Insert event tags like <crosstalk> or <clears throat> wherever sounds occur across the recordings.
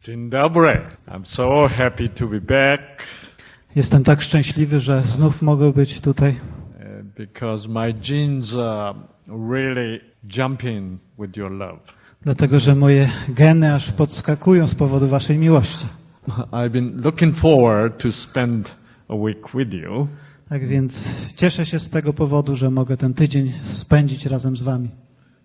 Dzień dobry. I'm so happy to be back Jestem tak szczęśliwy, że znów mogę być tutaj, uh, because my genes are really jumping with your love. dlatego że moje geny aż podskakują z powodu waszej miłości. I've been looking forward to spend a week with you Tak więc cieszę się z tego powodu, że mogę ten tydzień spędzić razem z wami.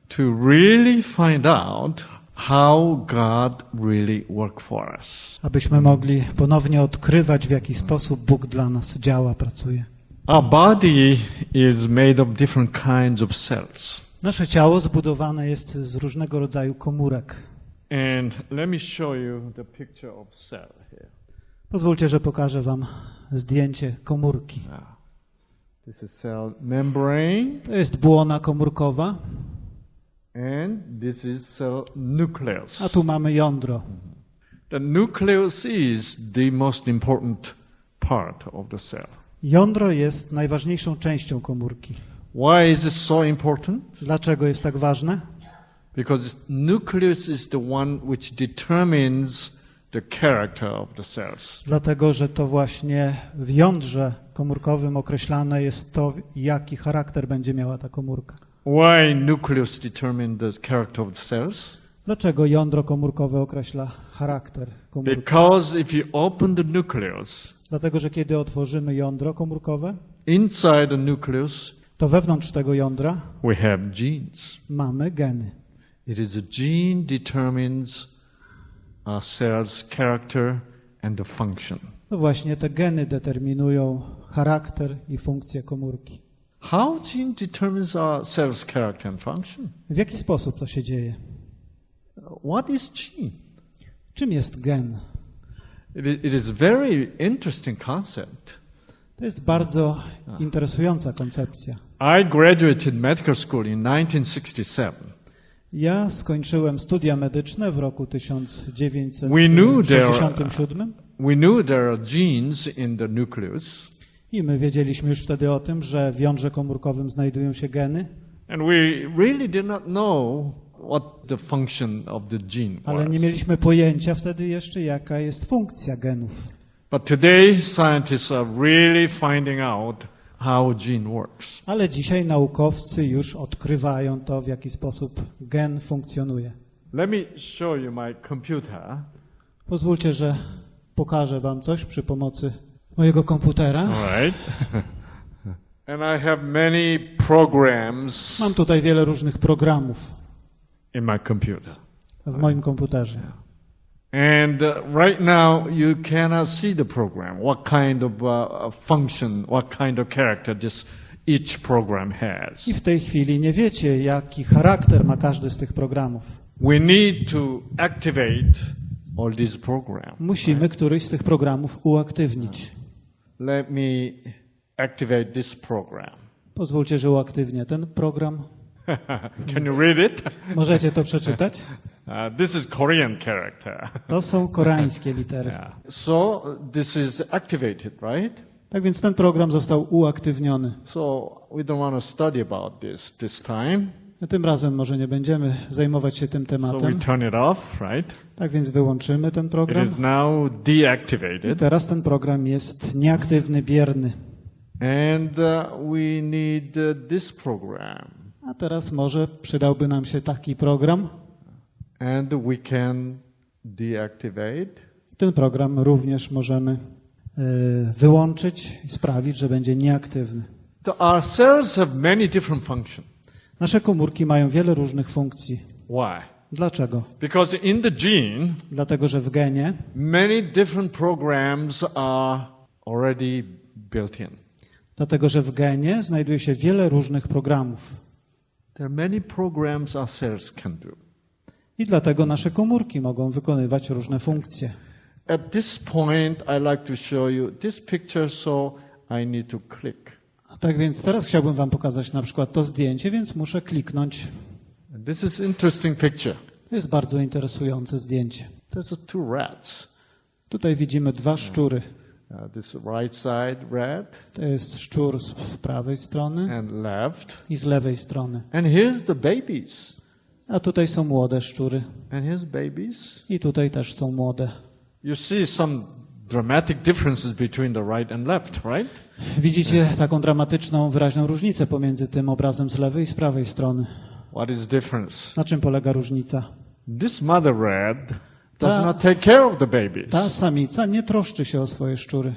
to really find out how God really worked for us. Abyśmy mogli ponownie odkrywać, w jaki sposób Bóg dla nas działa, pracuje. Our body is made of different kinds of cells. Nasze ciało zbudowane jest z różnego rodzaju komórek. And let me show you the picture of cell here. Pozwólcie, że pokażę wam zdjęcie komórki. This is cell membrane To jest błona komórkowa, and this is cell nucleus. a tu mamy jądro. The nucleus is the most important part of the cell. Jądro jest najważniejszą częścią komórki. Why is it so important? Dlaczego jest tak ważne? Because nucleus is the one which determines the character of the cells. Dlatego, że to właśnie w jądrze komórkowym określane jest to, jaki charakter będzie miała ta komórka. Why nucleus determine the character of the cells? Dlaczego jądro komórkowe określa charakter komórki? Because if you open the nucleus, Dlatego, że kiedy otworzymy jądro komórkowe, inside the nucleus to wewnątrz tego jądra we have genes. mamy geny. It is a gene determines a cell's character and the function. No właśnie te geny determinują charakter i funkcję komórki. How gene determines our cell's character and function? W jaki sposób to się dzieje? What is gene? Czym jest gen? It is very interesting concept. To jest bardzo interesująca koncepcja. I graduated medical school in 1967. Ja skończyłem studia medyczne w roku We knew there- 1967 We knew there are genes in the nucleus, i my wiedzieliśmy już wtedy o tym, że w jądrze komórkowym znajdują się geny, and we really did not know what the function of the gene ale nie mieliśmy pojęcia wtedy jeszcze, jaka jest funkcja genów. But today, scientists are really finding out how gene works. Ale dzisiaj naukowcy już odkrywają to, w jaki sposób gen funkcjonuje. Let me show you my computer. Pozwólcie, że pokażę Wam coś przy pomocy mojego komputera. Right. <laughs> and I have many programs Mam tutaj wiele różnych programów in my computer. w moim komputerze. And uh, right now, you cannot see the program, what kind of uh, function, what kind of character this each program has. I w tej chwili nie wiecie, jaki charakter ma każdy z tych programów. We need to activate all these programs. Musimy któryś z tych programów uaktywnić. Let me activate this program. Pozwólcie, że uaktywnię ten program. <laughs> Can you read it? Możecie to przeczytać? <laughs> Uh, this is Korean character. <laughs> To są koreańskie litery. Yeah. So this is activated, right? Tak więc ten program został uaktywniony. So we don't want to study about this this time. Tym razem może nie będziemy zajmować się tym So we tematem. turn it off, right? Tak więc wyłączymy ten It program. is now I deactivated. teraz ten program jest nieaktywny, bierny. And uh, we need uh, this program. A teraz może przydałby nam się taki program. And we can deactivate. Ten program również możemy e, wyłączyć i sprawić, że będzie nieaktywny. Our cells have many different functions. Nasze komórki mają wiele różnych funkcji. Why? Dlaczego? Because in the gene, Dlatego, że w genie many different programs are already built in. Dlatego, że w genie znajduje się wiele różnych programów. There are many programs our cells can do. I dlatego nasze komórki mogą wykonywać różne funkcje. At this point, I like to show you this picture, so I need to click. Tak więc teraz chciałbym Wam pokazać na przykład to zdjęcie, więc muszę kliknąć. This is interesting picture. To jest bardzo interesujące zdjęcie. There's two rats. Tutaj widzimy dwa szczury. Uh, this right side rat To jest szczur z prawej strony and left. i z lewej strony. And here's the babies. A tutaj są młode szczury. And here's babies. I tutaj też są młode. You see some dramatic differences between the right and left, right? Widzicie taką dramatyczną, wyraźną różnicę pomiędzy tym obrazem z lewej i z prawej strony. What is difference? Na czym polega różnica? This mother red does Ta- not take care of the babies. Ta samica nie troszczy się o swoje szczury.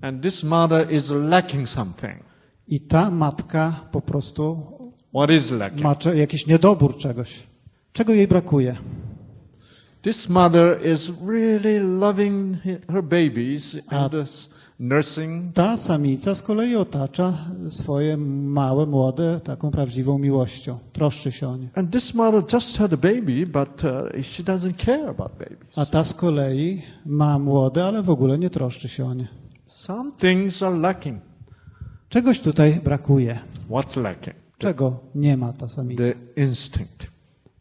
And this mother is lacking something. I ta matka po prostu What is lacking? ma jakiś niedobór czegoś. Czego jej brakuje? This mother is really loving her babies and is nursing. Ta samica z kolei otacza swoje małe, młode taką prawdziwą miłością. Troszczy się o nie. And this mother just had a baby, but uh, she doesn't care about babies. A ta z kolei ma młode, ale w ogóle nie troszczy się o nie. Some things are lacking. Czegoś tutaj brakuje. What's lacking? Czego nie ma ta samica? The instinct.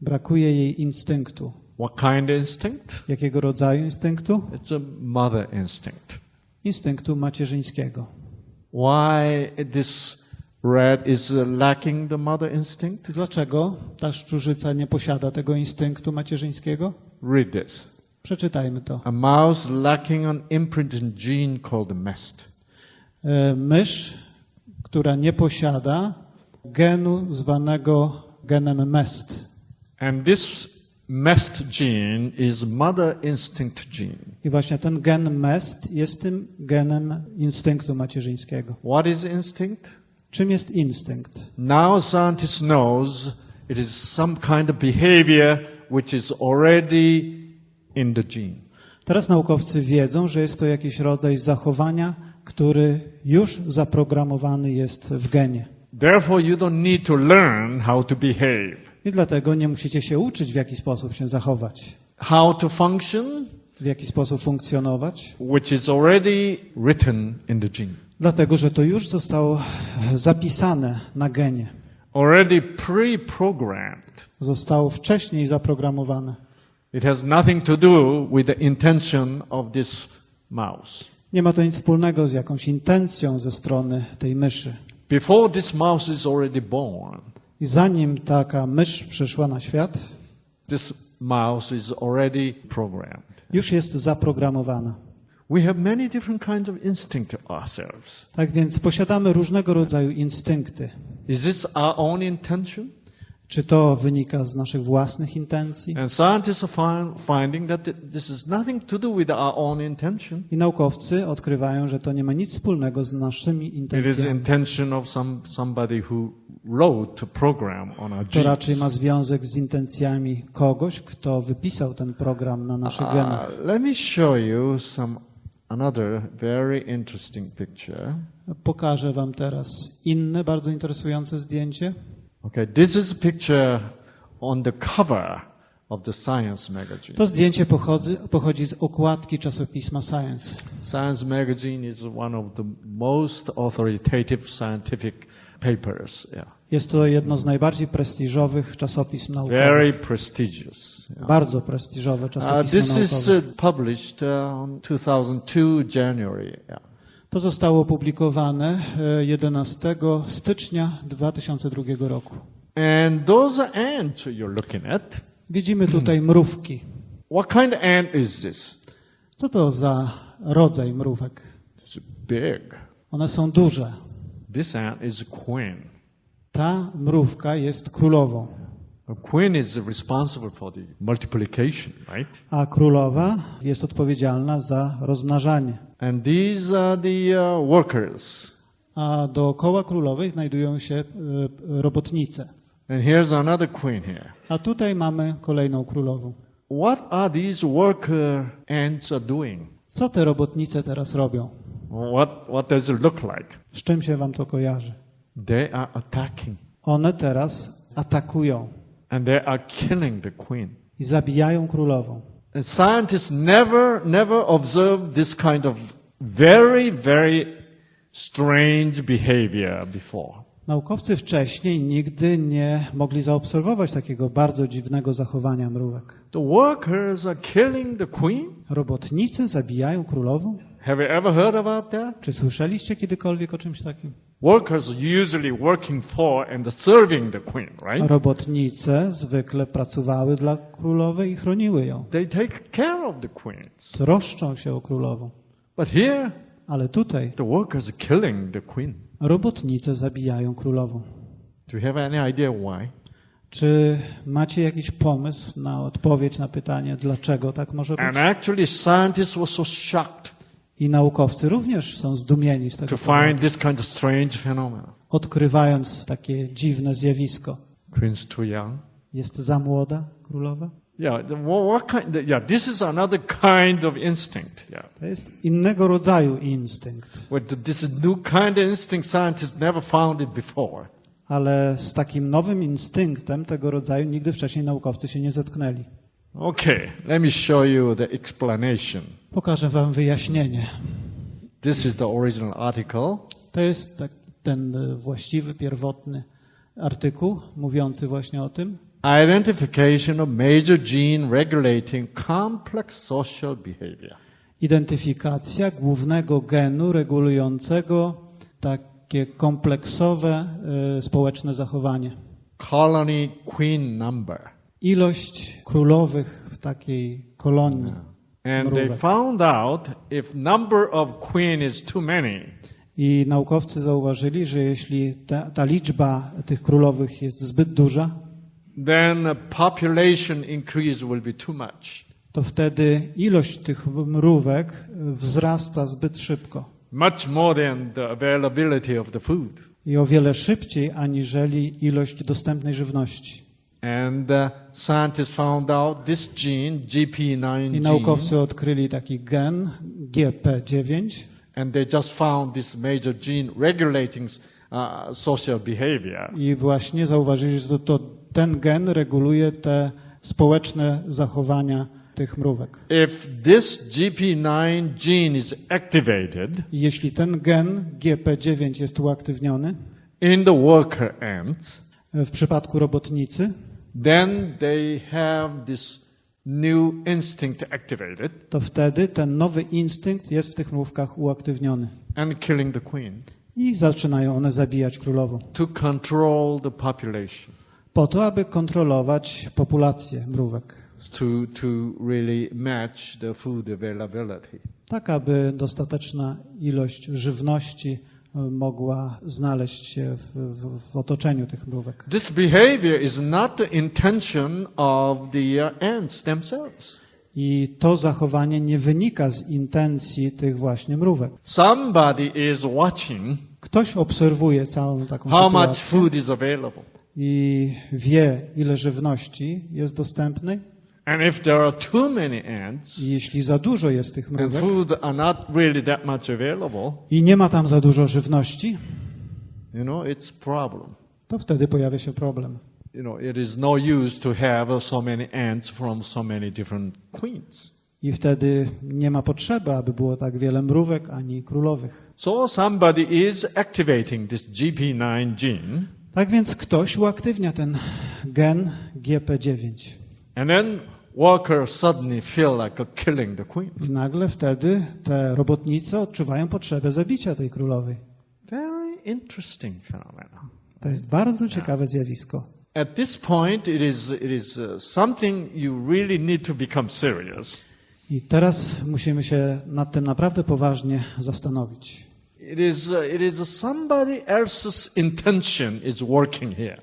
Brakuje jej instynktu. What kind of instinct? Jakiego rodzaju instynktu? It's a mother instinct. Instynktu macierzyńskiego. Why this red is lacking the mother instinct? Dlaczego ta szczurzyca nie posiada tego instynktu macierzyńskiego? Read this. Przeczytajmy to. A mouse lacking an imprinted gene called MEST. E, Mysz, która nie posiada genu zwanego genem MEST. And this MEST gene is mother instinct gene. I właśnie ten gen MEST jest tym genem instynktu macierzyńskiego. What is instinct? Czym jest instynkt? Now scientists knows it is some kind of behavior which is already in the gene. Teraz naukowcy wiedzą, że jest to jakiś rodzaj zachowania, który już zaprogramowany jest w genie. Therefore, you don't need to learn how to behave, I dlatego nie musicie się uczyć, w jaki sposób się zachować, how to function, w jaki sposób funkcjonować, which is already written in the gene, dlatego że to już zostało zapisane na genie, already pre-programmed. zostało wcześniej zaprogramowane. It has nothing to do with the intention of this mouse. Nie ma to nic wspólnego z jakąś intencją ze strony tej myszy. Before this mouse is already born, I zanim taka mysz przyszła na świat, this mouse is already programmed. już jest zaprogramowana. We have many different kinds of instinct ourselves. Tak więc posiadamy różnego rodzaju instynkty. Is this our own intention? Czy to wynika z naszych własnych intencji? I naukowcy odkrywają, że to nie ma nic wspólnego z naszymi intencjami. To raczej ma związek z intencjami kogoś, kto wypisał ten program na naszych genach. Let me show you some another very interesting picture. Pokażę wam teraz inne bardzo interesujące zdjęcie. Okay, this is a picture on the cover of the Science magazine. To zdjęcie pochodzi, pochodzi z okładki czasopisma Science. Science magazine is one of the most authoritative scientific papers. Yeah. Jest to jedno z najbardziej prestiżowych czasopism naukowych. Very prestigious. Yeah. Bardzo prestiżowe Uh, czasopismo this is naukowe. uh, published uh, on 2002 January. Yeah. To zostało opublikowane e, 11 stycznia 2002 roku. And those are ants you're looking at. Widzimy tutaj mrówki. What kind of ant is this? Co to za rodzaj mrówek? It's big. One są duże. This ant is queen. Ta mrówka jest królową, queen is responsible for the multiplication, right? a królowa jest odpowiedzialna za rozmnażanie. And these are the uh, workers. A dookoła królowej znajdują się e, robotnice. And here's another queen here. A tutaj mamy kolejną królową. What are these worker ants are doing? Co te robotnice teraz robią? What, what does it look like? Z czym się wam to kojarzy? They are attacking One teraz atakują and they are killing the queen. i zabijają królową. And scientists never, never observed this kind of very, very strange behavior before. Naukowcy wcześniej nigdy nie mogli zaobserwować takiego bardzo dziwnego zachowania mrówek. The workers are killing the queen. Robotnicy zabijają królową? Have you ever heard about that? Czy słyszeliście kiedykolwiek o czymś takim? Workers usually working for and serving the queen, right? robotnice zwykle pracowały dla królowej i chroniły ją. They take care of the queens. Troszczą się o królową. But here, Ale tutaj the workers killing the queen. robotnice zabijają królową. Do you have any idea why? Czy macie jakiś pomysł na odpowiedź na pytanie, dlaczego tak może być? And actually, scientists were so shocked I naukowcy również są zdumieni z tego to powodu, find this kind of strange phenomenon. odkrywając takie dziwne zjawisko. Queen's too young. Jest za młoda królowa? Yeah, the- wha- what kind? Yeah, this is another kind of instinct. Yeah, To jest innego rodzaju instynkt, but this is new kind of instinct. Scientists never found it before. ale z takim nowym instynktem tego rodzaju nigdy wcześniej naukowcy się nie zetknęli. Okay, let me show you the explanation. Pokażę wam wyjaśnienie. This is the original article. To jest tak, ten e, właściwy, pierwotny artykuł mówiący właśnie o tym. Identification of major gene regulating complex social behavior. Identyfikacja głównego genu regulującego takie kompleksowe e, społeczne zachowanie. Colony queen number. Ilość królowych w takiej kolonii. And they found out if number of queen is too many, I naukowcy zauważyli, że jeśli ta, ta liczba tych królowych jest zbyt duża, then population increase will be too much. to wtedy ilość tych mrówek wzrasta zbyt szybko Much more than the availability of the food. i o wiele szybciej aniżeli ilość dostępnej żywności. And uh, scientists found out this gene, GP9 I gene, naukowcy odkryli taki gen GP9 and they just found this major gene regulating uh, social behavior. i właśnie zauważyli, że to, to ten gen reguluje te społeczne zachowania tych mrówek. If this GP9 gene is activated I jeśli ten gen GP9 jest uaktywniony in the worker ants, w przypadku robotnicy, then they have this new instinct activated to wtedy ten nowy instynkt jest w tych mrówkach uaktywniony. and killing the queen I zaczynają one zabijać królową. to control the population, Po to, aby kontrolować populację mrówek. to, to really match the food availability. Tak, aby dostateczna ilość żywności mogła znaleźć się w, w, w otoczeniu tych mrówek. This behavior is not the intention of the uh, ants themselves. I to zachowanie nie wynika z intencji tych właśnie mrówek. Somebody is watching Ktoś obserwuje całą taką how much sytuację food is available. i wie, ile żywności jest dostępnej. And if there are too many ants I jeśli za dużo jest tych and mrówek food are not really that much available, i nie ma tam za dużo żywności, you know, it's problem. to wtedy pojawia się problem. You know, it is no use to have so many ants from so many different queens. I wtedy nie ma potrzeby, aby było tak wiele mrówek ani królowych. So somebody is activating this GP9 gene, Tak więc ktoś uaktywnia ten gen GP9. and then workers suddenly feel like killing the queen. I nagle wtedy te robotnice odczuwają potrzebę zabicia tej królowej. Very interesting phenomenon. To jest bardzo ciekawe zjawisko. At this point, it is, it is uh, something you really need to become serious. I teraz musimy się nad tym naprawdę poważnie zastanowić. It is, uh, it is somebody else's intention is working here.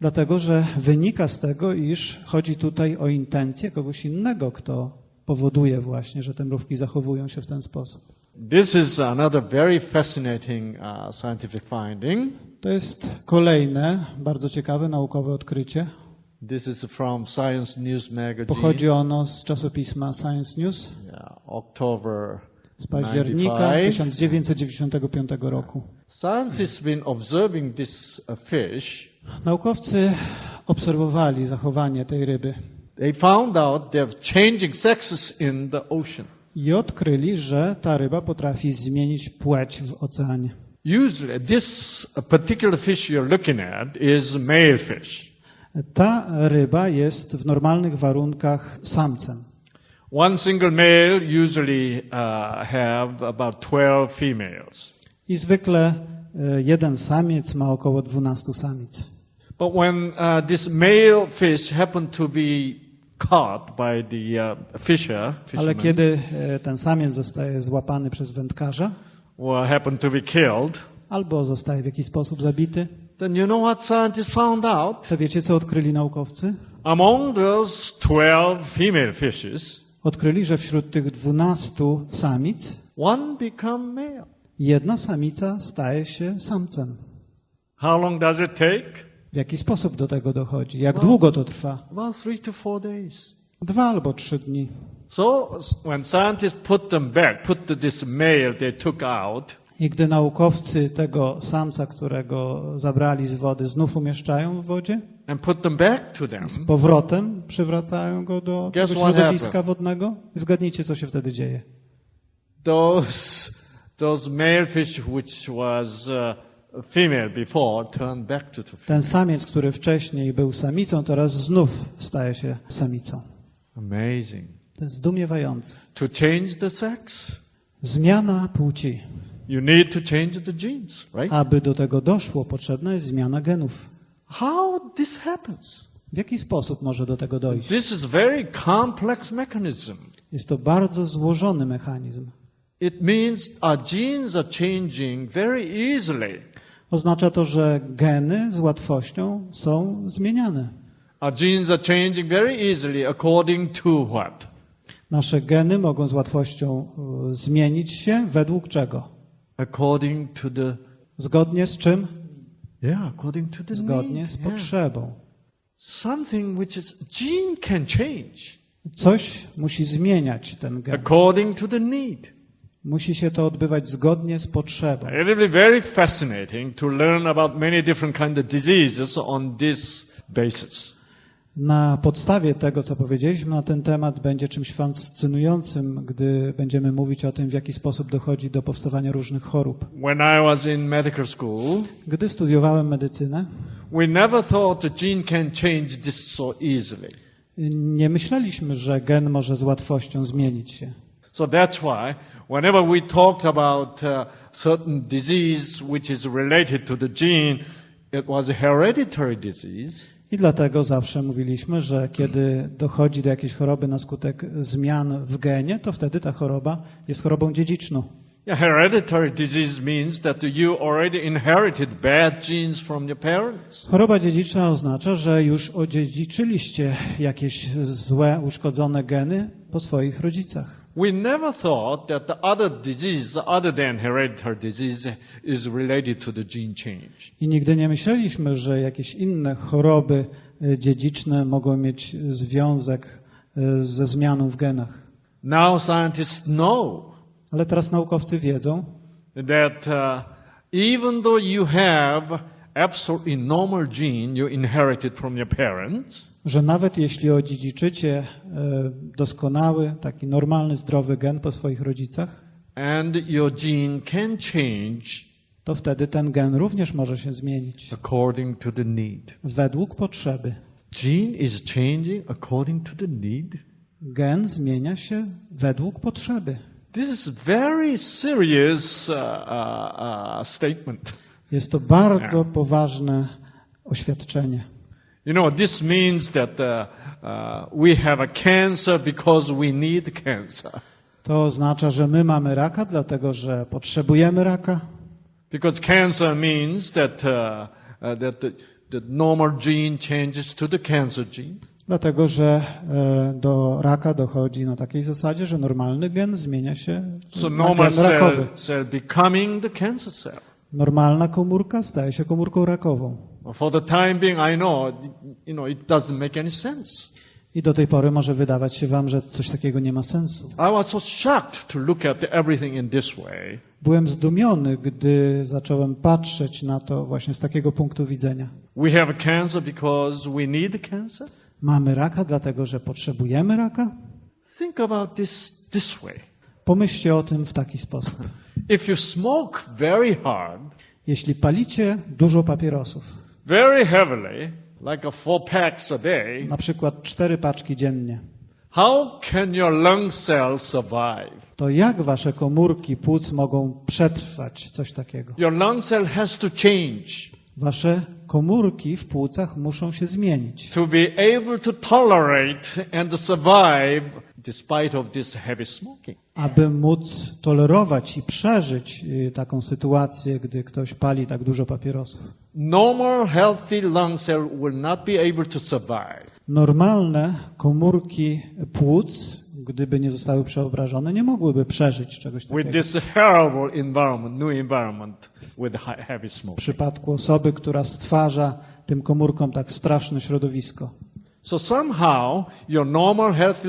Dlatego, że wynika z tego, iż chodzi tutaj o intencję kogoś innego, kto powoduje właśnie, że te mrówki zachowują się w ten sposób. This is another very fascinating uh, scientific finding. To jest kolejne bardzo ciekawe naukowe odkrycie. This is from Science News Magazine. Pochodzi ono z czasopisma Science News Yeah, October z października 95. 1995 roku. Scientists been observing this uh, fish. Naukowcy obserwowali zachowanie tej ryby They found out they're changing sexes in the ocean. i odkryli, że ta ryba potrafi zmienić płeć w oceanie. Usually, this particular fish you're looking at is male fish. Ta ryba jest w normalnych warunkach samcem. One single male usually uh, have about 12 females. I zwykle e, jeden samiec ma około 12 samic. But when uh, this male fish happened to be caught by the uh, fisher, Ale kiedy e, ten samiec zostaje złapany przez wędkarza or happened to be killed, albo zostaje w jakiś sposób zabity, then you know what scientists found out? to wiecie, co odkryli naukowcy? Among those 12 female fishes, Odkryli, że wśród tych 12 samic one become male. jedna samica staje się samcem. How long does it take? W jaki sposób do tego dochodzi? Jak długo to trwa? About three to four days. Dwa albo trzy dni. So when scientists put them back, put this male they took out, I gdy naukowcy tego samca, którego zabrali z wody, znów umieszczają w wodzie, and put them back to them, z powrotem przywracają go do Guess tego what środowiska wodnego, zgadnijcie, co się wtedy dzieje. those those male fish which was uh, female before turned back to the female. Ten samiec, który wcześniej był samicą, teraz znów staje się samicą. Amazing. To jest zdumiewające. To change the sex, Zmiana płci. you need to change the genes, right? Aby do tego doszło, potrzebna jest zmiana genów. How this happens? W jaki sposób może do tego dojść? This is very complex mechanism. Jest to bardzo złożony mechanizm. It means our genes are changing very easily. Oznacza to, że geny z łatwością są zmieniane. Our genes are changing very easily according to what? Nasze geny mogą z łatwością e, zmienić się według czego? According to the Zgodnie z czym? yeah, according to the Zgodnie z Yeah. potrzebą. Something which is gene can change Coś musi zmieniać ten gen. according to the need. Musi się to odbywać zgodnie z potrzebą. It will be very fascinating to learn about many different kind of diseases on this basis. Na podstawie tego, co powiedzieliśmy na ten temat, będzie czymś fascynującym, gdy będziemy mówić o tym, w jaki sposób dochodzi do powstawania różnych chorób. When I was in medical school, Gdy studiowałem medycynę, we never thought the gene can change this so easily. nie myśleliśmy, że gen może z łatwością zmienić się. So that's why whenever we talked about uh, certain disease which is related to the gene, it was a hereditary disease. I dlatego zawsze mówiliśmy, że kiedy dochodzi do jakiejś choroby na skutek zmian w genie, to wtedy ta choroba jest chorobą dziedziczną. Yeah, hereditary disease means that you already inherited bad genes from your parents. Choroba dziedziczna oznacza, że już odziedziczyliście jakieś złe, uszkodzone geny po swoich rodzicach. We never thought that the other disease, other than hereditary disease, is related to the gene change. I nigdy nie myśleliśmy, że jakieś inne choroby e, dziedziczne mogą mieć związek e, ze zmianą w genach. Now scientists know Ale teraz naukowcy wiedzą, that uh, even though you have absolutely normal gene you inherited from your parents, że nawet jeśli odziedziczycie e, doskonały, taki normalny, zdrowy gen po swoich rodzicach, and your gene can change to wtedy ten gen również może się zmienić according to the need. według potrzeby. Gene is changing according to the need. Gen zmienia się według potrzeby. This is very serious uh, uh, uh, statement. Jest to bardzo poważne oświadczenie. You know, this means that uh, uh, we have a cancer because we need cancer. To oznacza, że my mamy raka, dlatego że potrzebujemy raka, Because cancer means that, uh, uh, that the, the normal gene changes to the cancer gene. dlatego że e, do raka dochodzi na takiej zasadzie, że normalny gen zmienia się So na gen rakowy. cell, cell. Normalna komórka staje się komórką rakową. For the time being, I know, you know, it doesn't make any sense. I do tej pory może wydawać się wam, że coś takiego nie ma sensu. I was so shocked to look at everything in this way. Byłem zdumiony, gdy zacząłem patrzeć na to właśnie z takiego punktu widzenia. We have cancer because we need cancer. Mamy raka, dlatego że potrzebujemy raka? Think about this this way. Pomyślcie o tym w taki sposób. If you smoke very hard, Jeśli palicie dużo papierosów, very heavily, like a four packs a day, na przykład cztery paczki dziennie, How can your lung cells survive? to jak wasze komórki płuc mogą przetrwać coś takiego? Your lung cell has to change Wasze komórki w płucach muszą się zmienić, to be able to tolerate and survive despite of this heavy smoking. aby móc tolerować i przeżyć y, taką sytuację, gdy ktoś pali tak dużo papierosów. Normal healthy lung cell will not be able to survive. Normalne komórki płuc, gdyby nie zostały przeobrażone, nie mogłyby przeżyć czegoś with takiego. this horrible environment, new environment with he- heavy W smoke. przypadku osoby, która stwarza tym komórkom tak straszne środowisko. So somehow your normal healthy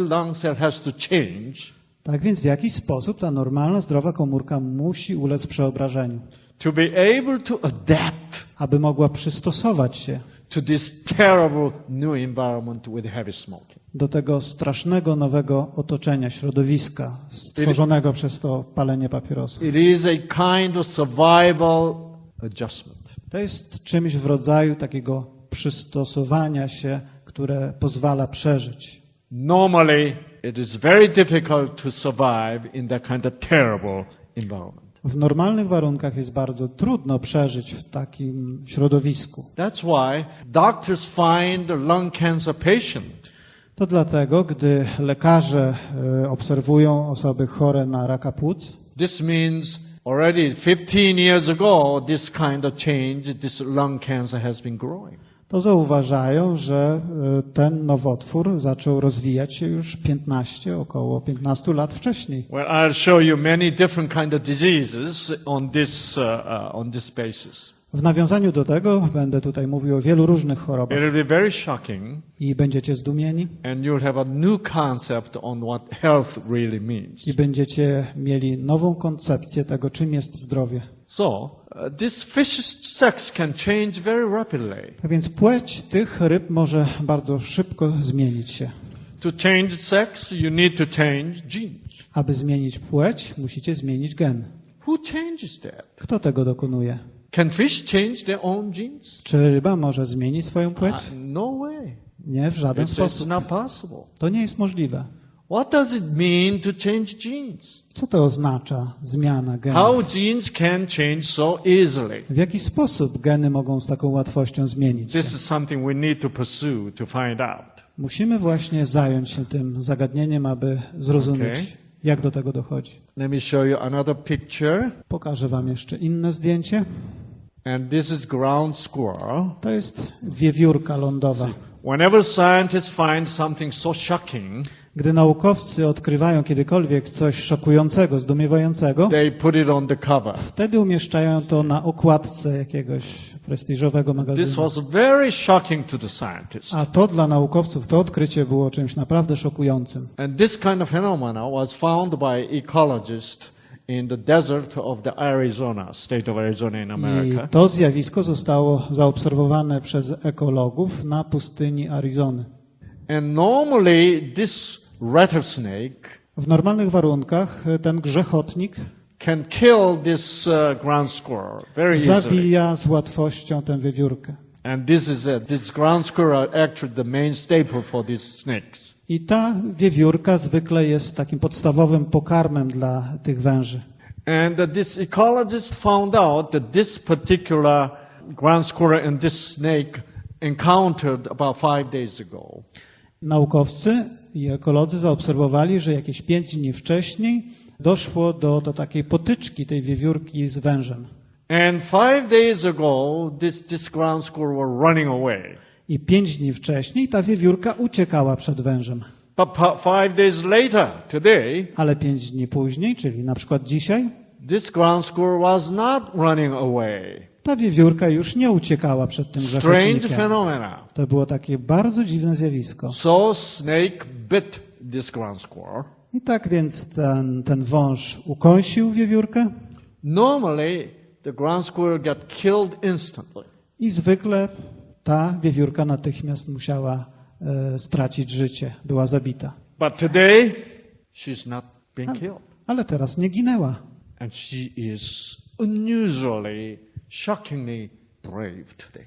has to change Tak więc w jakiś sposób ta normalna, zdrowa komórka musi ulec przeobrażeniu, to be able to adapt aby mogła przystosować się to this terrible new environment with heavy smoking. do tego strasznego nowego otoczenia, środowiska stworzonego przez to palenie papierosów. It is a kind of survival adjustment. To jest czymś w rodzaju takiego przystosowania się, które pozwala przeżyć. Normally, it is very difficult to survive in that kind of terrible environment. W normalnych warunkach jest bardzo trudno przeżyć w takim środowisku. That's why doctors find the lung cancer patient To dlatego, gdy lekarze e, obserwują osoby chore na raka płuc, This means already 15 years ago, this kind of change, this lung cancer has been growing. To zauważają, że e, ten nowotwór zaczął rozwijać się już 15, około 15 lat wcześniej. Well, I'll show you many different kind of diseases on this, uh, uh, on this basis. W nawiązaniu do tego będę tutaj mówił o wielu różnych chorobach be very shocking i będziecie zdumieni and you'll have a new concept on what health really means. i będziecie mieli nową koncepcję tego, czym jest zdrowie. So, uh, this fish sex can change very rapidly. Tak więc płeć tych ryb może bardzo szybko zmienić się. To change sex, you need to change genes. Aby zmienić płeć, musicie zmienić gen. Who changes that? Kto tego dokonuje? Can fish change their own genes? Czy ryba może zmienić swoją płeć? Uh, no way. Nie, w żaden It's, it's sposób. not possible. To nie jest możliwe. What does it mean to change genes? Co to oznacza zmiana How genów? genes can change so easily? W jaki sposób geny mogą z taką łatwością zmienić się? This is something we need to pursue to find out. Musimy właśnie zająć się tym zagadnieniem, aby zrozumieć, Okej. jak do tego dochodzi. Let me show you another picture. Pokażę Wam jeszcze inne zdjęcie. And this is ground squirrel. To jest wiewiórka lądowa. Whenever scientists find something so shocking, Gdy naukowcy odkrywają kiedykolwiek coś szokującego, zdumiewającego, they put it on the cover. wtedy umieszczają to na okładce jakiegoś prestiżowego This magazynu. was very shocking to the scientists. A to dla naukowców, to odkrycie było czymś naprawdę szokującym. And this kind of phenomena was found by ecologists in the desert of the Arizona, state of Arizona in I America. to zjawisko zostało zaobserwowane przez ekologów na pustyni Arizony. And normally this rattlesnake W normalnych warunkach e, ten grzechotnik can kill this uh, ground squirrel very easily. zabija z łatwością tę wiewiórkę. And this is this ground squirrel actually the main staple for these snakes. I ta wiewiórka zwykle jest takim podstawowym pokarmem dla tych węży. And uh, this ecologist found out that this particular ground squirrel and this snake encountered about five days ago. Naukowcy i ekolodzy zaobserwowali, że jakieś pięć dni wcześniej doszło do, do takiej potyczki tej wiewiórki z wężem. And five days ago, this, this ground squirrel were running away. I pięć dni wcześniej ta wiewiórka uciekała przed wężem. But five days later, today, Ale pięć dni później, czyli na przykład dzisiaj, this ground squirrel was not running away. Ta wiewiórka już nie uciekała przed tym Strange phenomena. To było takie bardzo dziwne zjawisko. So snake bit this ground squirrel. I tak więc ten, ten wąż ukąsił wiewiórkę Normally, the ground squirrel got killed instantly. i zwykle ta wiewiórka natychmiast musiała e, stracić życie, była zabita. But today, she's not being killed. Ale teraz nie ginęła. And she is unusually, shockingly brave today.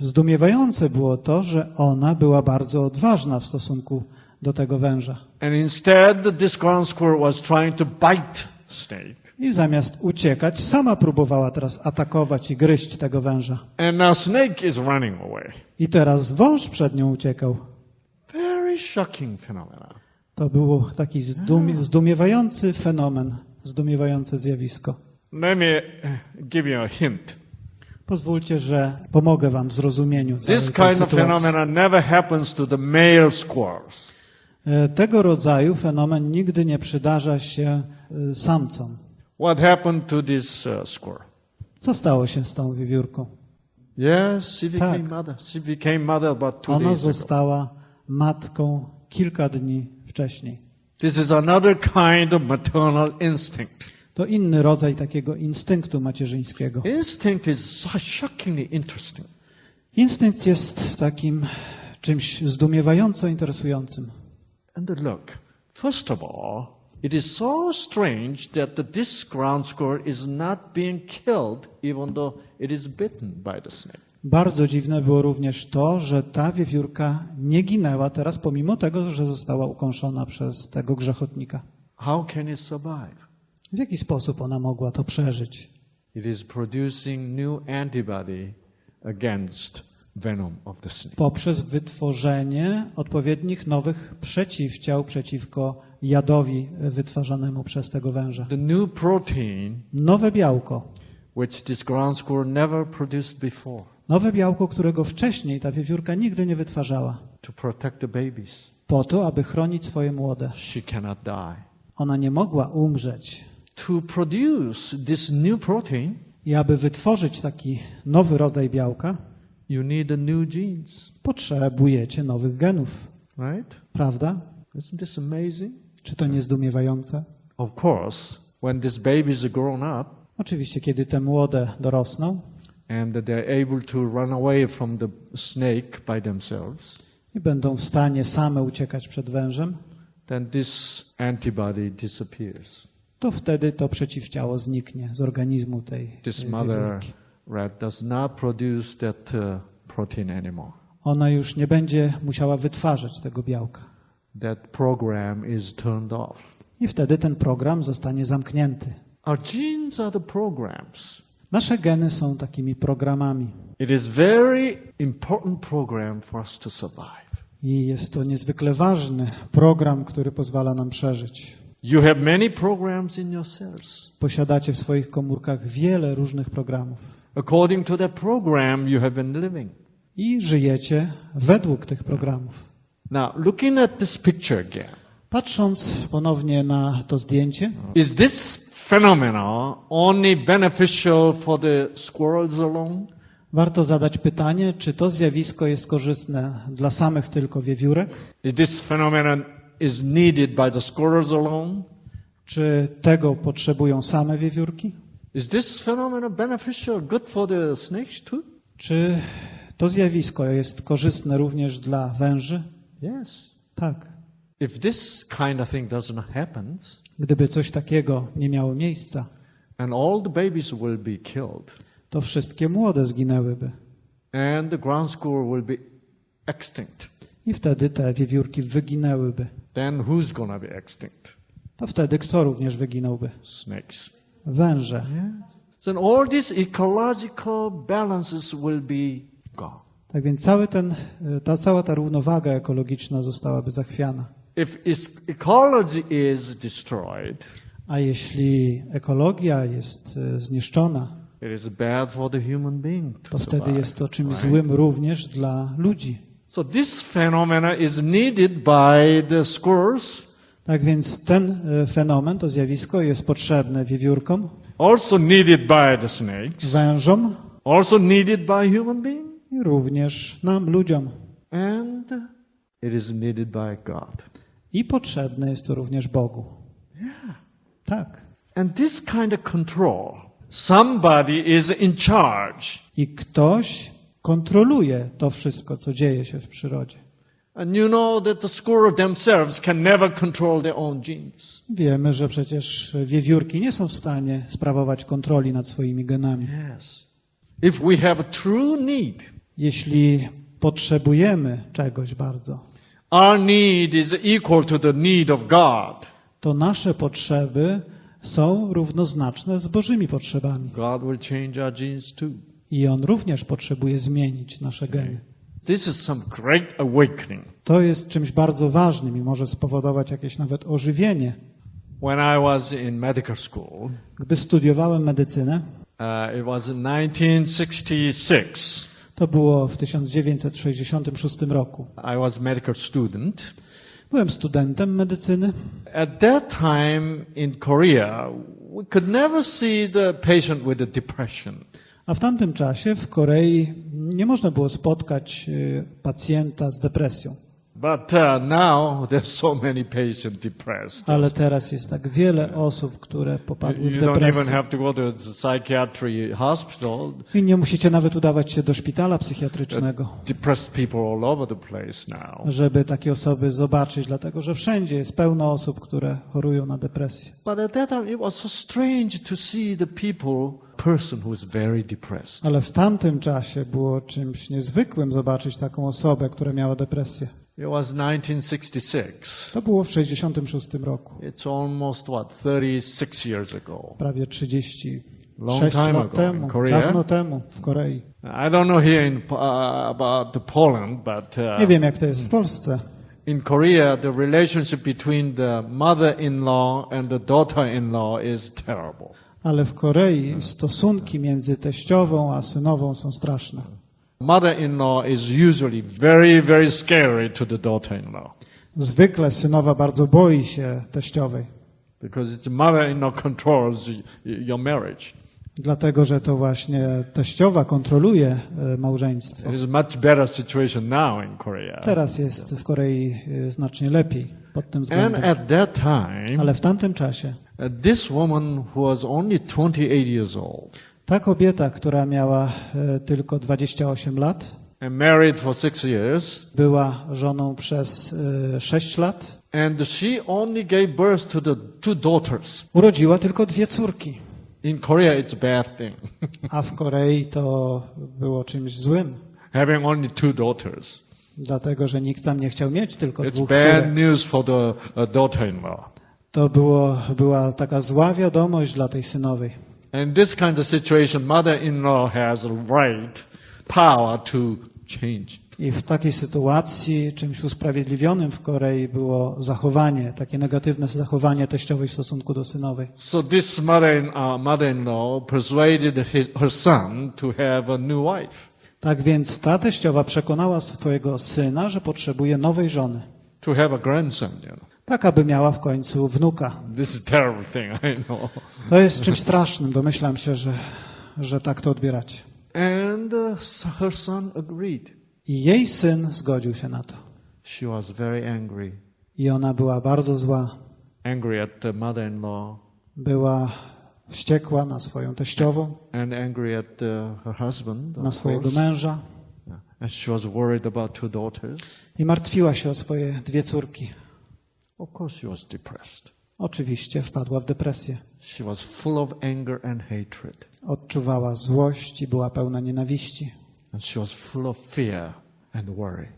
Zdumiewające było to, że ona była bardzo odważna w stosunku do tego węża. And instead, this ground squirrel was trying to bite snake. I zamiast uciekać, sama próbowała teraz atakować i gryźć tego węża. And now snake is running away. I teraz wąż przed nią uciekał. Very shocking phenomena. To był taki zdumie, zdumiewający fenomen, zdumiewające zjawisko. Let me uh, give you a hint. Pozwólcie, że pomogę wam w zrozumieniu całej This tej kind of sytuacji. phenomena never happens to the male squirrels. E, Tego rodzaju fenomen nigdy nie przydarza się e, samcom. What happened to this uh, squirrel? Co stało się z tą wiewiórką? Yes, she became Tak. mother. She became mother about two Ona days ago. została matką kilka dni wcześniej. This is another kind of maternal instinct. To inny rodzaj takiego instynktu macierzyńskiego. Instinct is so shockingly interesting. Instynkt jest takim czymś zdumiewająco interesującym. And look, first of all, it is so strange that this ground squirrel is not being killed even though it is bitten by the snake. Bardzo dziwne było również to, że ta wiewiórka nie ginęła teraz, pomimo tego, że została ukąszona przez tego grzechotnika. How can it survive? W jaki sposób ona mogła to przeżyć? It is producing new antibody against venom of the snake. Poprzez wytworzenie odpowiednich nowych przeciwciał przeciwko jadowi wytwarzanemu przez tego węża. The new protein Nowe białko. which this ground squirrel never produced before Nowe białko, którego wcześniej ta wiewiórka nigdy nie wytwarzała. to protect the babies. Po to, aby chronić swoje młode. She cannot die. Ona nie mogła umrzeć. To produce this new protein, I aby wytworzyć taki nowy rodzaj białka, you need new genes, potrzebujecie nowych genów. right? Prawda? Isn't this amazing? Czy to nie zdumiewające? Of course, when these babies are grown up Oczywiście, kiedy te młode dorosną and that they're able to run away from the snake by themselves, i będą w stanie same uciekać przed wężem, then this antibody disappears. To wtedy to przeciwciało zniknie z organizmu tej, This tej mother rat does not produce that uh, protein anymore. Ona już nie będzie musiała wytwarzać tego białka. That program is turned off. I wtedy ten program zostanie zamknięty. Our genes are the programs. Nasze geny są takimi programami. It is very important program for us to survive. I jest to niezwykle ważny program, który pozwala nam przeżyć. You have many programs in your cells. Posiadacie w swoich komórkach wiele różnych programów. According to that program, you have been living. I żyjecie według tych programów. Now, looking at this picture again, Patrząc ponownie na to zdjęcie, is this phenomena only beneficial for the squirrels alone? warto zadać pytanie, czy to zjawisko jest korzystne dla samych tylko wiewiórek, Is this phenomenon is needed by the squirrels alone? czy tego potrzebują same wiewiórki, Is this phenomenon beneficial, good for the snakes too? czy to zjawisko jest korzystne również dla węży? Yes. Tak. If this kind of thing doesn't happen, Gdyby coś takiego nie miało miejsca, and all the babies will be killed, to wszystkie młode zginęłyby. and the ground squirrel will be extinct, I wtedy te wiewiórki wyginęłyby. Then who's to be extinct? To wtedy kto również wyginąłby? Snakes. Węże. So all these ecological balances will be gone. Tak więc cały ten, ta, cała ta równowaga ekologiczna zostałaby zachwiana. If ecology is destroyed, A jeśli ekologia jest e, zniszczona, it is bad for the human being to to wtedy survive. jest to czymś right? złym również dla ludzi. So this phenomena is needed by the squirrels, Tak więc ten e, fenomen, to zjawisko jest potrzebne wiewiórkom, also needed by the snakes, wężom also needed by human being, i również nam, ludziom. and it is needed by God. I potrzebne jest to również Bogu. Tak. And this kind of control, somebody is in charge. I ktoś kontroluje to wszystko, co dzieje się w przyrodzie. You know. Wiemy, że przecież wiewiórki nie są w stanie sprawować kontroli nad swoimi genami. Yes. If we have true need, Jeśli potrzebujemy czegoś bardzo, our need is equal to the need of God. to nasze potrzeby są równoznaczne z Bożymi potrzebami. God will change our genes too. I On również potrzebuje zmienić nasze geny. This is some great awakening. To jest czymś bardzo ważnym i może spowodować jakieś nawet ożywienie. When I was in medical school, Gdy studiowałem medycynę, uh, it was in 1966. to było w 1966 roku. I was medical student. Byłem studentem medycyny. At that time in Korea, we could never see the patient with a depression. A w tamtym czasie w Korei nie można było spotkać y, pacjenta z depresją. But uh, now there's so many patients depressed. Ale teraz jest tak wiele osób, które popadły w You don't even depresję. have to go to the psychiatry hospital. I nie musicie nawet udawać się do szpitala psychiatrycznego, Depressed people all over the place now. żeby takie osoby zobaczyć, dlatego że wszędzie jest pełno osób, które chorują na depresję. But at that time, it was so strange to see the people. Ale w tamtym czasie było czymś niezwykłym zobaczyć taką osobę, która miała depresję. It was 1966. To było w 66 roku, It's almost what 36 years ago. prawie 36 Long time lat ago temu, in Korea. dawno temu w Korei. I don't know here in uh, about the Poland, but uh, Nie wiem, jak to jest w Polsce, in Korea, the relationship between the mother-in-law and the daughter-in-law is terrible. ale w Korei stosunki między teściową a synową są straszne. Mother-in-law is usually very, very scary to the daughter-in-law Zwykle synowa bardzo boi się teściowej, because it's the mother-in-law controls y- y- your marriage. dlatego że to właśnie teściowa kontroluje e, małżeństwo. It is much better situation now in Korea. Teraz jest w Korei e, znacznie lepiej pod tym And względem. at that time, Ale w tamtym czasie uh, this woman who was only 28 years old ta kobieta, która miała e, tylko 28 lat, and married for six years, była żoną przez e, 6 lat, and she only gave birth to the two daughters. urodziła tylko dwie córki. In Korea, it's a bad thing, A w Korei to było czymś złym, having only two daughters. dlatego że nikt tam nie chciał mieć tylko It's dwóch bad córek. news for the uh, daughter-in-law. To było, była taka zła wiadomość dla tej synowej. And this kind of situation, mother-in-law has a right, power to change. I w takiej sytuacji czymś usprawiedliwionym w Korei było zachowanie, takie negatywne zachowanie teściowej w stosunku do synowej. So this uh, mother-in-law persuaded her son to have a new wife, Tak więc ta teściowa przekonała swojego syna, że potrzebuje nowej żony. to have a grandson. You know. Tak, aby miała w końcu wnuka. This is a terrible thing, I know. To jest czymś strasznym, domyślam się, że, że tak to odbieracie. And uh, her son agreed. I jej syn zgodził się na to. She was very angry, I ona była bardzo zła. angry at the mother-in-law Była wściekła na swoją teściową, and angry at uh, her husband. na swojego course. męża And she was worried about two daughters. i martwiła się o swoje dwie córki. Of course, she was depressed. Oczywiście wpadła w depresję. She was full of anger and hatred. Odczuwała złość i była pełna nienawiści. And she was full of fear and worry.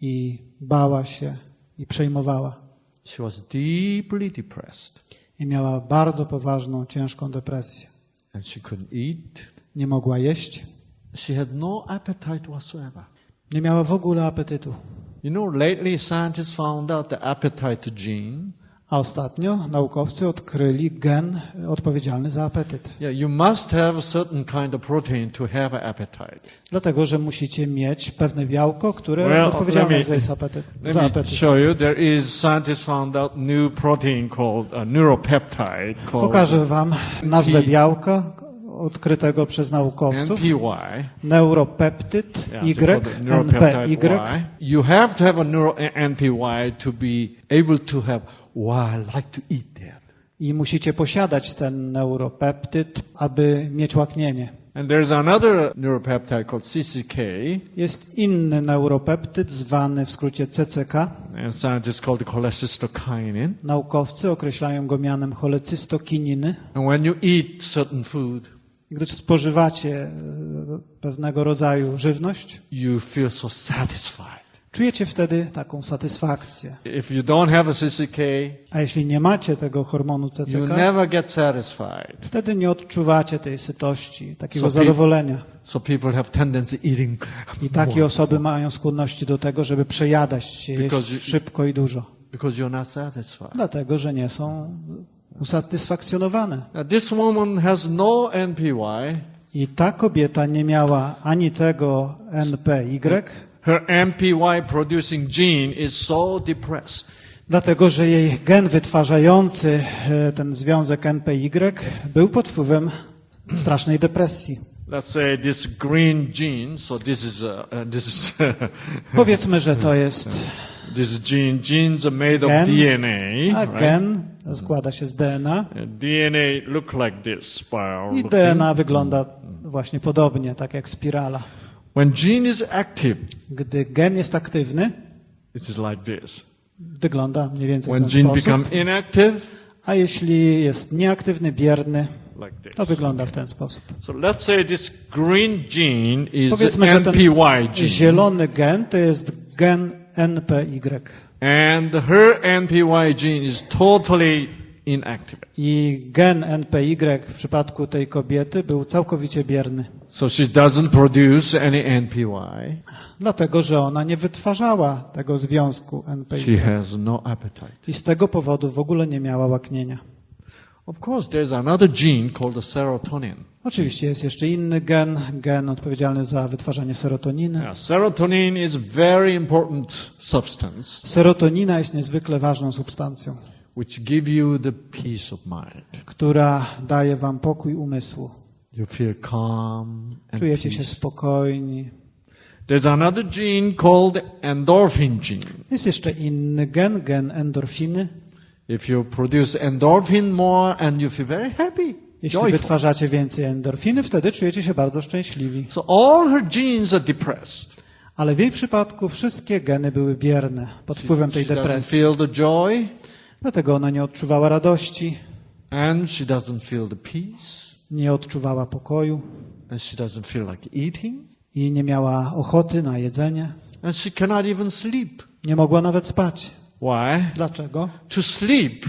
I bała się i przejmowała. She was deeply depressed. I miała bardzo poważną, ciężką depresję. And she couldn't eat. Nie mogła jeść. She had no appetite whatsoever. Nie miała w ogóle apetytu. You know, lately scientists found out the appetite gene. A ostatnio naukowcy odkryli gen odpowiedzialny za apetyt. Yeah, you must have a certain kind of protein to have an appetite. Dlatego, że musicie mieć pewne białko, które Well, odpowiedzialne me- jest za apetyt. Let Za me apetyt. show you. There is scientists found out new protein called a neuropeptide called Pokażę wam nazwę P- białka odkrytego przez naukowców. NPY. Neuropeptyd Yeah, Y, NPY. Y. You have to have a neuro NPY to be able to have. Wow, I like to eat that. I musicie posiadać ten neuropeptyd, aby mieć łaknienie. And there's another neuropeptide called CCK, Jest inny neuropeptyd zwany w skrócie CCK. and scientists call it cholecystokinin. Naukowcy określają go mianem cholecystokininy. And when you eat certain food, Gdy spożywacie e, pewnego rodzaju żywność, you feel so satisfied. Czujecie wtedy taką satysfakcję. If you don't have a CCK, A jeśli nie macie tego hormonu you CCK, never get satisfied. wtedy nie odczuwacie tej sytości, takiego So zadowolenia. So people have tendency eating I takie more osoby mają skłonności do tego, żeby przejadać się, jeść you- szybko i dużo. because you're not satisfied. Dlatego, że nie są usatysfakcjonowane. Now, this woman has no NPY. I ta kobieta nie miała ani tego NPY, Her NPY producing gene is so depressed. dlatego że jej gen wytwarzający e, ten związek NPY był pod wpływem strasznej depresji. Let's say this green gene. So this is uh, this is <laughs> Powiedzmy, że to jest this gene. Genes are made of Gen. DNA. a right? gen składa się z DNA DNA look like this spiral. i. DNA wygląda właśnie podobnie, tak jak spirala. When gene is active, Gdy gen jest aktywny, it is like this. wygląda mniej więcej w When ten gene sposób, become inactive, a jeśli jest nieaktywny, bierny, like to wygląda w ten sposób. So let's say this green gene is Powiedzmy, że ten gene, zielony gen to jest gen NPY and her NPY gene is totally inactive. i gen NPY w przypadku tej kobiety był całkowicie bierny, So she doesn't produce any NPY. dlatego że ona nie wytwarzała tego związku She NPY has no appetite. i z tego powodu w ogóle nie miała łaknienia. Of course, there's another gene called the serotonin. Oczywiście jest jeszcze inny gen, gen odpowiedzialny za wytwarzanie serotoniny. Now, serotonin is very important substance Serotonina jest niezwykle ważną substancją, which give you the peace of mind. która daje wam pokój umysłu. You feel calm and Czujecie się peace. spokojni. There's another gene called endorphin gene. Jest jeszcze inny gen, gen endorfiny. If you produce endorphin more and you feel very happy, Jeśli joyful. wytwarzacie więcej endorfiny, wtedy czujecie się bardzo szczęśliwi. So all her genes are depressed. Ale w jej przypadku wszystkie geny były bierne pod wpływem tej She doesn't depresji. feel the joy Dlatego ona nie odczuwała radości, and she doesn't feel the peace nie odczuwała pokoju and she doesn't feel like eating i nie miała ochoty na jedzenie. and she cannot even sleep. Nie mogła nawet spać. Why? Dlaczego? To sleep,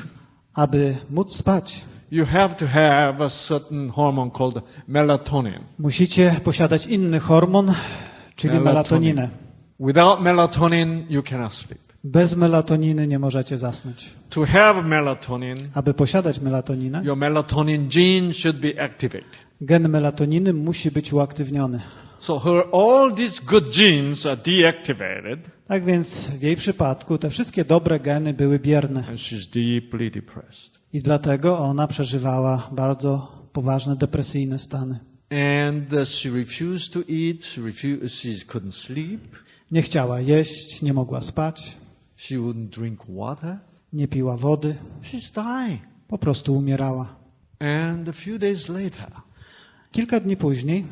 Aby móc spać, you have to have a certain hormone called melatonin. musicie posiadać inny hormon, czyli Melatonin. melatoninę. Without melatonin, you cannot sleep. Bez melatoniny nie możecie zasnąć. To have melatonin, Aby posiadać melatoninę, your melatonin gene should be activated. gen melatoniny musi być uaktywniony. So her all these good genes are deactivated Tak więc w jej przypadku te wszystkie dobre geny były bierne and she's deeply depressed. i dlatego ona przeżywała bardzo poważne depresyjne stany. And uh, she refused to eat, she, refused, she couldn't sleep, Nie chciała jeść, nie mogła spać, she wouldn't drink water. nie piła wody, She's dying. po prostu umierała. And a few days later, Kilka dni później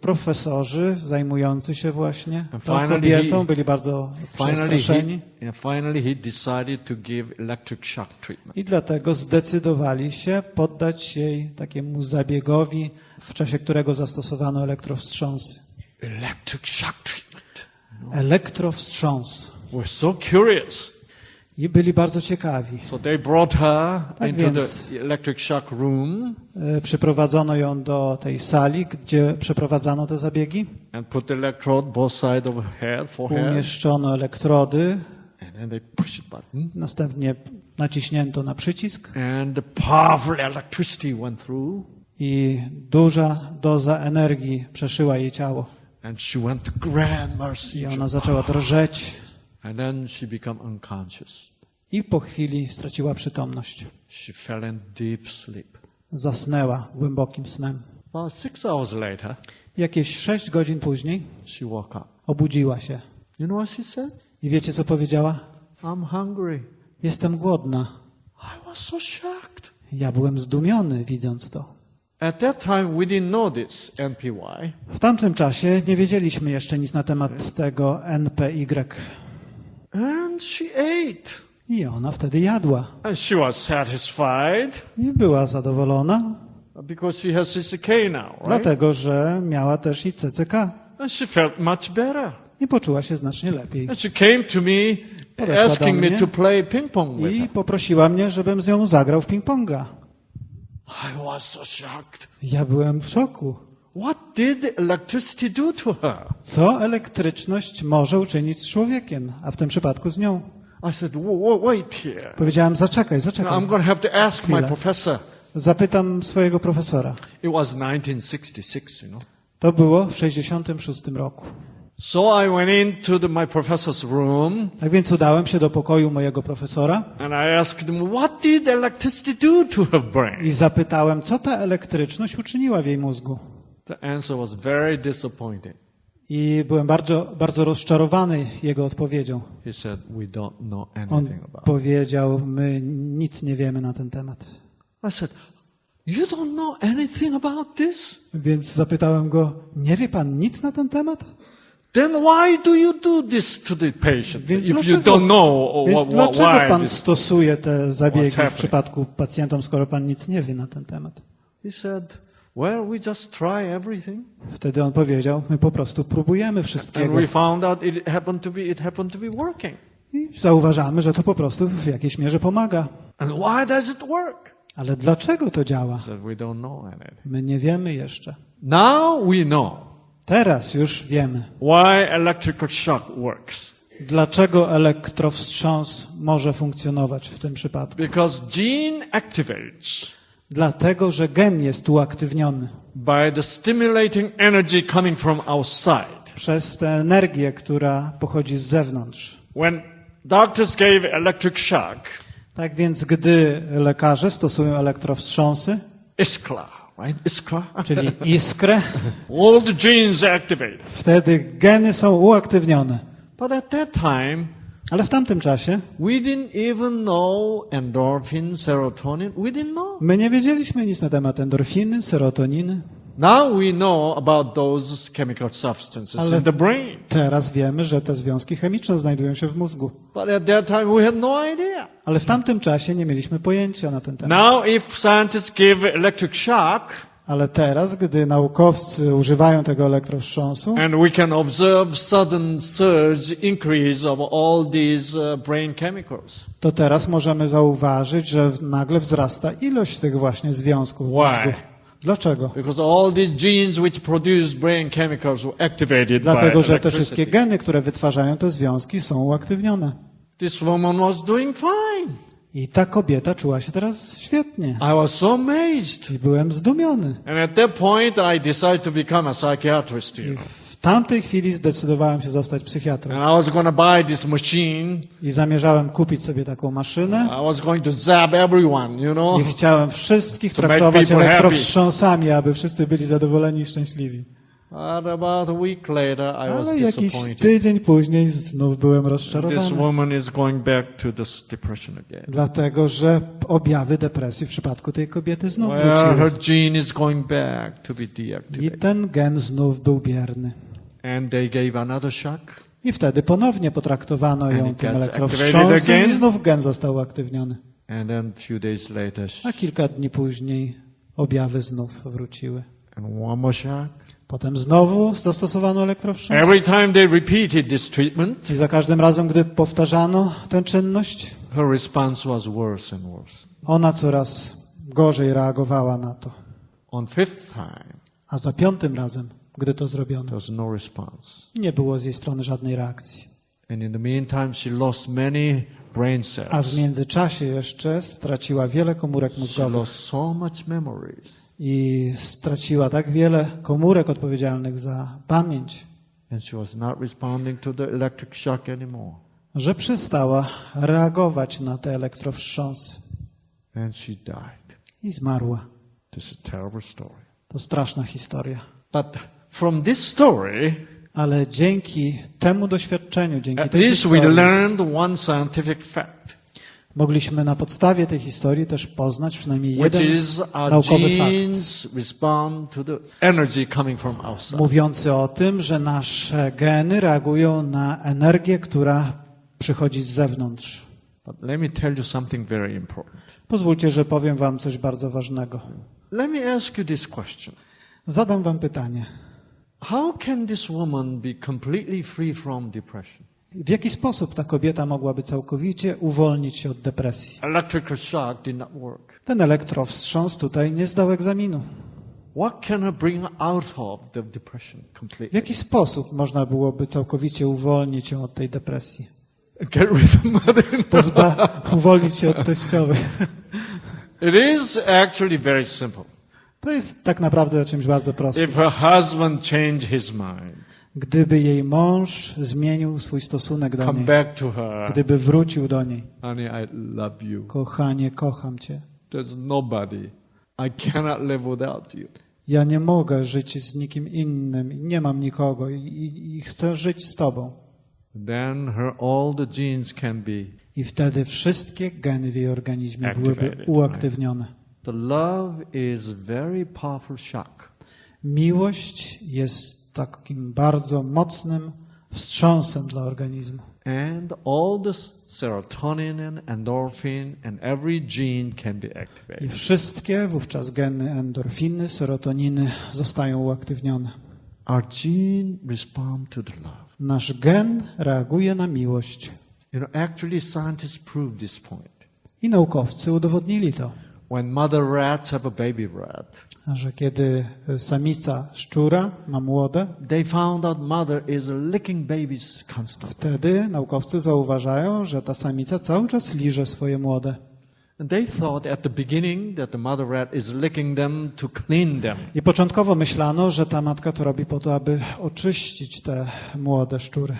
profesorzy zajmujący się właśnie tą kobietą byli bardzo przestraszeni i dlatego zdecydowali się poddać jej takiemu zabiegowi, w czasie którego zastosowano elektrowstrząsy. Electric shock treatment. Elektrowstrząs. We're so curious. I byli bardzo ciekawi. So they brought her Tak into więc- the electric shock room E, Przyprowadzono ją do tej sali, gdzie przeprowadzano te zabiegi. and put the electrode both sides of her head, forehead, Umieszczono elektrody, and then they button. następnie naciśnięto na przycisk And the powerful electricity went through, i duża doza energii przeszyła jej ciało. and she went to grand mercy. I ona zaczęła drżeć And then she became unconscious. i po chwili straciła przytomność. She fell in deep sleep. Zasnęła głębokim snem. About six hours later, Jakieś sześć godzin później she woke up. obudziła się. You know what she said? I wiecie, co powiedziała? I'm hungry. Jestem głodna. I was so shocked. Ja byłem zdumiony, widząc to. At that time, we didn't know this NPY. W tamtym czasie nie wiedzieliśmy jeszcze nic na temat tego NPY. And she ate. I ona wtedy jadła. And she was satisfied. I była zadowolona. Because she has CCK now, right? Dlatego, że miała też i CCK And she felt much better. i poczuła się znacznie lepiej. And she came to me Podeszła asking me to play ping pong with I poprosiła mnie, żebym z nią zagrał w ping-ponga. I was so shocked. Ja byłem w szoku. What did electricity do to her? Co elektryczność może uczynić z człowiekiem, a w tym przypadku z nią? I said, "Wha- wha- wait here. Powiedziałem, zaczekaj, zaczekaj. I'm going to have to ask my professor. Zapytam swojego profesora. It was 1966, you know. To było w 66 roku. So I went into the, my professor's room Tak więc udałem się do pokoju mojego profesora and I asked him, what did electricity do to her brain? i zapytałem, co ta elektryczność uczyniła w jej mózgu. The answer was very disappointing. I byłem bardzo, bardzo rozczarowany jego odpowiedzią. He said, we don't know On anything about it. powiedział, my nic nie wiemy na ten temat. I said, you don't know anything about this? Więc zapytałem go, nie wie pan nic na ten temat? Then why do you do this to the patient Więc if you dlaczego- don't know Więc what, dlaczego why pan stosuje te zabiegi w przypadku pacjentom, skoro pan nic nie wie na ten temat? He said, well, we just try everything. Wtedy on powiedział, my po prostu próbujemy And wszystkiego we found out it happened to be, it happened to be working. i zauważamy, że to po prostu w jakiejś mierze pomaga. And why does it work? Ale dlaczego to działa? My nie wiemy jeszcze. Now we know Teraz już wiemy, why electrical shock works. dlaczego elektrowstrząs może funkcjonować w tym przypadku. Because gene activates Dlatego, że gen jest uaktywniony by the stimulating energy coming from outside. przez tę energię, która pochodzi z zewnątrz. When doctors gave electric shock, Tak więc, gdy lekarze stosują elektrowstrząsy, iskra, right? Iskra. <laughs> czyli iskrę, All the genes activated. wtedy geny są uaktywnione. But at that time, Ale w tamtym czasie we didn't even know endorphin, serotonin. We didn't know. my nie wiedzieliśmy nic na temat endorfiny, serotoniny. Now we know about those chemical substances Ale- in the brain. Teraz wiemy, że te związki chemiczne znajdują się w mózgu. But at that time, we had no idea. Ale w tamtym czasie nie mieliśmy pojęcia na ten temat. Now, if scientists give electric shock, Ale teraz, gdy naukowcy używają tego elektrowstrząsu and we can observe sudden surge increase of all these uh, brain chemicals. to teraz możemy zauważyć, że nagle wzrasta ilość tych właśnie związków w mózgu. Dlaczego? Because all these genes which produce brain chemicals were activated Dlatego, że te wszystkie geny, które wytwarzają te związki są uaktywnione. This woman was doing fine. I ta kobieta czuła się teraz świetnie. I was so amazed. I byłem zdumiony. And at that point, I decided to become a psychiatrist. You I know. w tamtej chwili zdecydowałem się zostać psychiatrą. And I was going to buy this machine. I zamierzałem kupić sobie taką maszynę. I was going to zap everyone, you know. I chciałem wszystkich traktować elektrowstrząsami, aby wszyscy byli zadowoleni i szczęśliwi. But about a week later, I was Ale jakiś tydzień później znów byłem This rozczarowany. woman is going back to this depression again. Dlatego, że objawy depresji w przypadku tej kobiety znów Well, wróciły. her gene is going back to be I deactivated. ten gen znów był bierny. And they gave another shock. I wtedy ponownie potraktowano ją tym elektrowstrząsem i znów gen został uaktywniony. And then a few days later, A kilka dni później objawy znów wróciły. and one more shock. Potem znowu zastosowano elektrowstrząs. Every time they repeated this treatment, I za każdym razem, gdy powtarzano tę czynność, her response was worse and worse. ona coraz gorzej reagowała na to. On fifth time, A za piątym razem, gdy to there zrobiono, was no response. nie było z jej strony żadnej reakcji. And in the meantime, she lost many brain A w cells. międzyczasie jeszcze straciła wiele komórek She mózgowych lost so much memories. I straciła tak wiele komórek odpowiedzialnych za pamięć, że przestała reagować na te elektrowstrząsy And she died. i zmarła. This is a terrible story. To straszna historia. But from this story, Ale dzięki temu doświadczeniu, dzięki at tej least we historii, learned one scientific fact, mogliśmy na podstawie tej historii też poznać przynajmniej jeden naukowy fakt, mówiący o tym, że nasze geny reagują na energię, która przychodzi z zewnątrz. Pozwólcie, że powiem wam coś bardzo ważnego. Zadam wam pytanie. How can this woman be completely free from depression? W jaki sposób ta kobieta mogłaby całkowicie uwolnić się od depresji? Electrical shock did not work. Ten elektrowstrząs tutaj nie zdał egzaminu. What can I bring out of the depression W completely? jaki sposób można byłoby całkowicie uwolnić się od tej depresji? Get rid of mother. Pozba uwolnić się od teściowej. It is actually very simple. To jest tak naprawdę czymś bardzo prostym. If her husband changed his mind, Gdyby jej mąż zmienił swój stosunek do niej, gdyby wrócił do niej, honey, I love you. kochanie, kocham cię. Ja nie mogę żyć z nikim innym, nie mam nikogo i, i, i chcę żyć z tobą. Then her all the genes can be. I wtedy wszystkie geny w jej organizmie byłyby uaktywnione. The love is very powerful shock. Miłość jest takim bardzo mocnym wstrząsem dla organizmu. And all the serotonin and endorphin and every gene can be I activated. wszystkie wówczas geny endorfiny, serotoniny zostają uaktywnione. Our gene respond to the love. Nasz gen reaguje na miłość. You know, actually scientists prove this point. I naukowcy udowodnili to, When mother rats have a baby rat, że kiedy samica szczura ma młode, they found out mother is licking babies constantly. wtedy naukowcy zauważają, że ta samica cały czas liże swoje młode. I początkowo myślano, że ta matka to robi po to, aby oczyścić te młode szczury.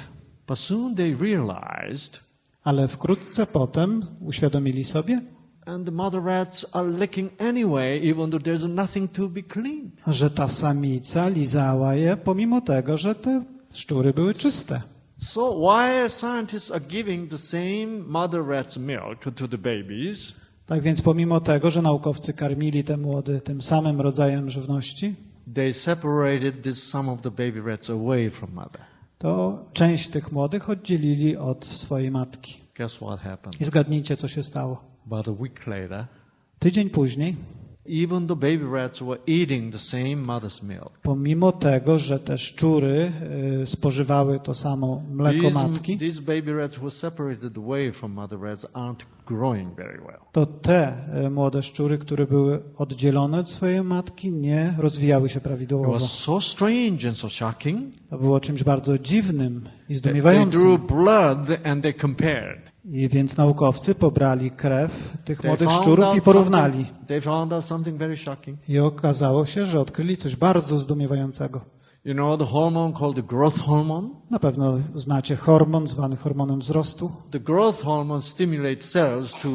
But soon they realized Ale wkrótce potem uświadomili sobie, and the mother rats are licking anyway, even though there's nothing to be cleaned. że ta samica lizała je, pomimo tego, że te szczury były czyste. So why scientists are giving the same mother rat's milk to the babies, Tak więc pomimo tego, że naukowcy karmili te młode tym samym rodzajem żywności, they separated this some of the baby rats away from mother. to część tych młodych oddzielili od swojej matki. Guess what happened? I zgadnijcie, co się stało. About a week later, Tydzień później, even the baby rats were eating the same mother's milk. pomimo tego, że te szczury y, spożywały to samo mleko These, matki, these baby rats were separated away from mother rats aren't growing very well. to te y, młode szczury, które były oddzielone od swojej matki, nie rozwijały się It prawidłowo. was so strange and so shocking. To było czymś bardzo dziwnym i that They zdumiewającym. drew blood and they compared. I więc naukowcy pobrali krew tych młodych szczurów i porównali. I okazało się, że odkryli coś bardzo zdumiewającego. You know the hormone called the growth hormone? Na pewno znacie hormon zwany hormonem wzrostu. The growth hormone stimulates cells to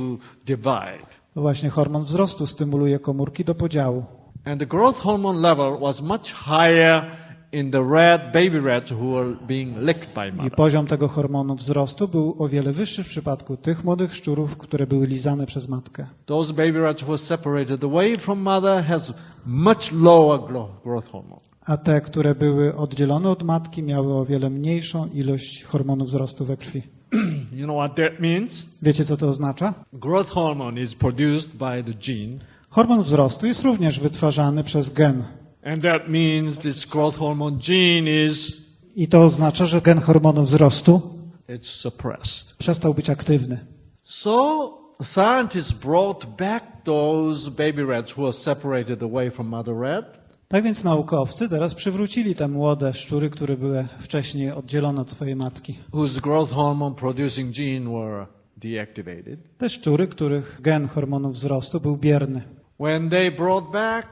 divide. To właśnie hormon wzrostu stymuluje komórki do podziału. And the growth hormone level was much higher in the rat, baby rats who were being licked by I poziom tego hormonu wzrostu był o wiele wyższy w przypadku tych młodych szczurów, które były lizane przez matkę. Those baby rats who were separated away from mother has much lower gro- growth hormone. A te, które były oddzielone od matki, miały o wiele mniejszą ilość hormonu wzrostu we krwi. <clears throat> You know what that means? Wiecie, co to oznacza? Growth hormone is produced by the gene Hormon wzrostu jest również wytwarzany przez gen. And that means this growth hormone gene is I to oznacza, że gen hormonu wzrostu it's suppressed. przestał być aktywny. So scientists brought back those baby rats who were separated away from mother rat Tak więc naukowcy teraz przywrócili te młode szczury, które były wcześniej oddzielone od swojej matki. whose growth hormone producing gene were deactivated. Te szczury, których gen hormonu wzrostu był bierny. When they brought back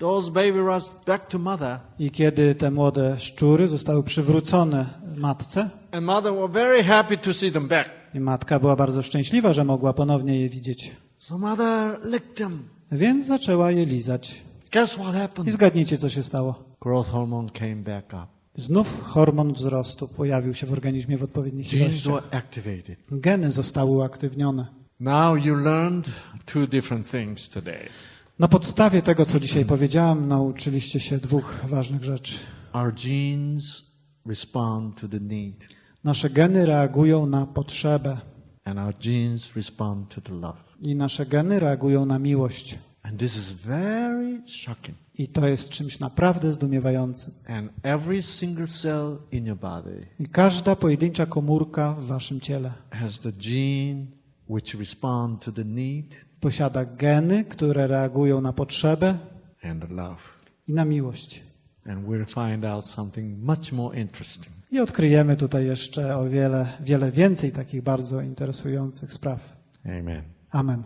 those baby rats back to mother, I kiedy te młode szczury zostały przywrócone matce, and mother were very happy to see them back. i matka była bardzo szczęśliwa, że mogła ponownie je widzieć. So mother licked them. Więc zaczęła je lizać. Guess what I happened? zgadnijcie, co się stało. Growth hormone came back up. Znów hormon wzrostu pojawił się w organizmie w odpowiednich Genes ilościach. were activated. Geny zostały uaktywnione. Now you learned two different things today. Na podstawie tego, co dzisiaj powiedziałem, nauczyliście się dwóch ważnych rzeczy. Our genes respond to the need. Nasze geny reagują na potrzebę. and our genes respond to the love. I nasze geny reagują na miłość. And this is very shocking. I to jest czymś naprawdę zdumiewającym. And every single cell in your body I każda pojedyncza komórka w waszym ciele has the gene which respond to the need posiada geny, które reagują na potrzebę i na miłość. I odkryjemy tutaj jeszcze o wiele, wiele więcej takich bardzo interesujących spraw. Amen. Amen.